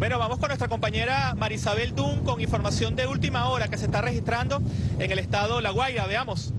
Bueno, vamos con nuestra compañera Marisabel Dun con información de última hora que se está registrando en el estado La Guaira. Veamos.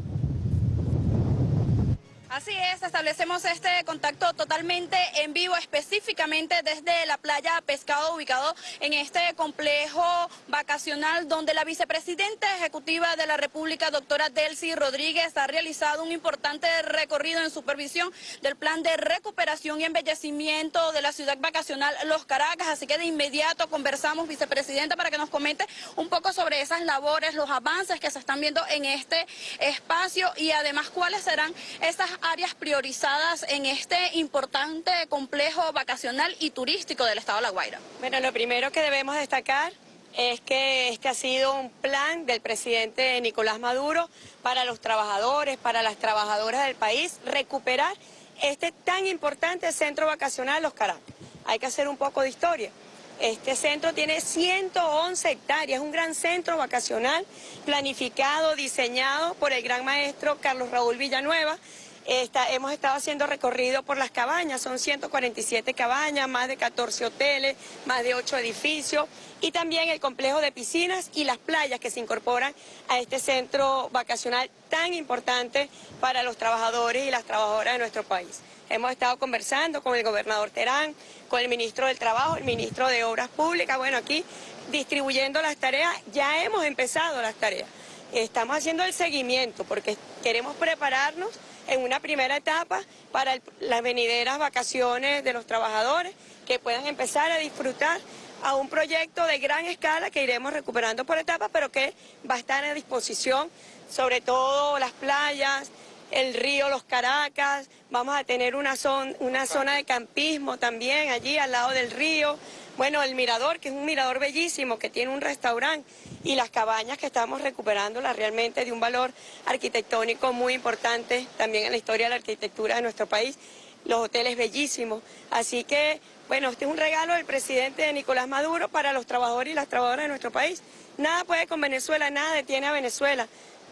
Así es, establecemos este contacto totalmente en vivo, específicamente desde la playa Pescado, ubicado en este complejo vacacional donde la vicepresidenta ejecutiva de la República, doctora Delcy Rodríguez, ha realizado un importante recorrido en supervisión del plan de recuperación y embellecimiento de la ciudad vacacional Los Caracas. Así que de inmediato conversamos, vicepresidenta, para que nos comente un poco sobre esas labores, los avances que se están viendo en este espacio y además cuáles serán esas áreas priorizadas en este importante complejo vacacional y turístico del estado de La Guaira? Bueno, lo primero que debemos destacar es que este ha sido un plan del presidente Nicolás Maduro para los trabajadores, para las trabajadoras del país, recuperar este tan importante centro vacacional Los. Hay que hacer un poco de historia. Este centro tiene 111 hectáreas, un gran centro vacacional planificado, diseñado por el gran maestro Carlos Raúl Villanueva, hemos estado haciendo recorrido por las cabañas, son 147 cabañas, más de 14 hoteles, más de 8 edificios y también el complejo de piscinas y las playas que se incorporan a este centro vacacional tan importante para los trabajadores y las trabajadoras de nuestro país. Hemos estado conversando con el gobernador Terán, con el ministro del Trabajo, el ministro de Obras Públicas, bueno, aquí distribuyendo las tareas, ya hemos empezado las tareas. Estamos haciendo el seguimiento porque queremos prepararnos en una primera etapa para las venideras vacaciones de los trabajadores que puedan empezar a disfrutar a un proyecto de gran escala que iremos recuperando por etapas, pero que va a estar a disposición, sobre todo las playas, el río Los Caracas, vamos a tener una zona, de campismo también allí al lado del río, bueno, el mirador, que es un mirador bellísimo, que tiene un restaurante, y las cabañas que estamos recuperándolas realmente de un valor arquitectónico muy importante también en la historia de la arquitectura de nuestro país, los hoteles bellísimos. Así que, bueno, este es un regalo del presidente Nicolás Maduro para los trabajadores y las trabajadoras de nuestro país. Nada puede con Venezuela, nada detiene a Venezuela.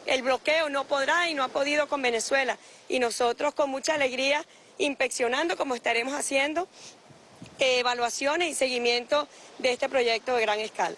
El bloqueo no podrá y no ha podido con Venezuela. Y nosotros con mucha alegría inspeccionando como estaremos haciendo evaluaciones y seguimiento de este proyecto de gran escala.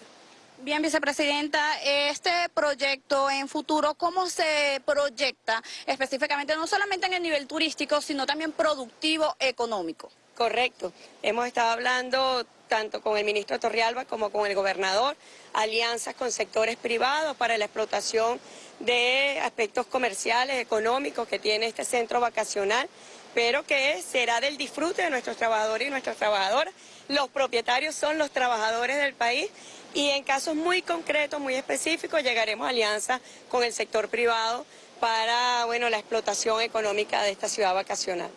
Bien, vicepresidenta, este proyecto en futuro, ¿cómo se proyecta específicamente, no solamente en el nivel turístico, sino también productivo, económico? Correcto. Hemos estado hablando tanto con el ministro Torrialba como con el gobernador, alianzas con sectores privados para la explotación de aspectos comerciales, económicos que tiene este centro vacacional, pero que será del disfrute de nuestros trabajadores y nuestras trabajadoras. Los propietarios son los trabajadores del país y en casos muy concretos, muy específicos, llegaremos a alianza con el sector privado para bueno, la explotación económica de esta ciudad vacacional.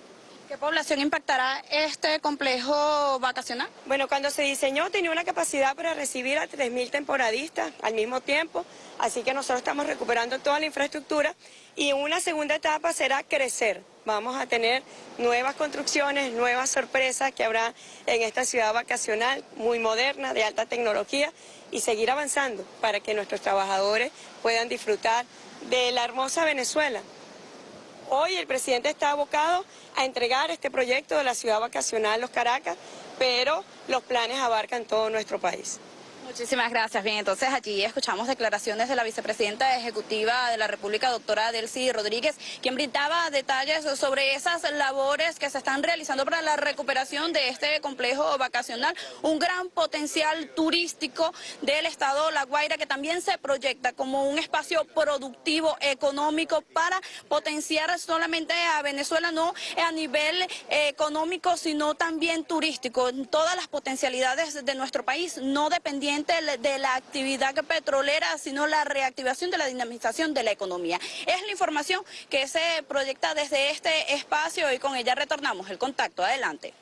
¿Qué población impactará este complejo vacacional? Bueno, cuando se diseñó tenía una capacidad para recibir a 3.000 temporadistas al mismo tiempo, así que nosotros estamos recuperando toda la infraestructura y una segunda etapa será crecer. Vamos a tener nuevas construcciones, nuevas sorpresas que habrá en esta ciudad vacacional muy moderna, de alta tecnología y seguir avanzando para que nuestros trabajadores puedan disfrutar de la hermosa Venezuela, Hoy el presidente está abocado a entregar este proyecto de la ciudad vacacional Los Caracas, pero los planes abarcan todo nuestro país. Muchísimas gracias. Bien, entonces allí escuchamos declaraciones de la vicepresidenta ejecutiva de la República, doctora Delcy Rodríguez, quien brindaba detalles sobre esas labores que se están realizando para la recuperación de este complejo vacacional, un gran potencial turístico del estado La Guaira que también se proyecta como un espacio productivo, económico para potenciar solamente a Venezuela, no a nivel eh, económico, sino también turístico, todas las potencialidades de nuestro país, no dependiendo de la actividad petrolera, sino la reactivación de la dinamización de la economía. Es la información que se proyecta desde este espacio y con ella retornamos el contacto. Adelante.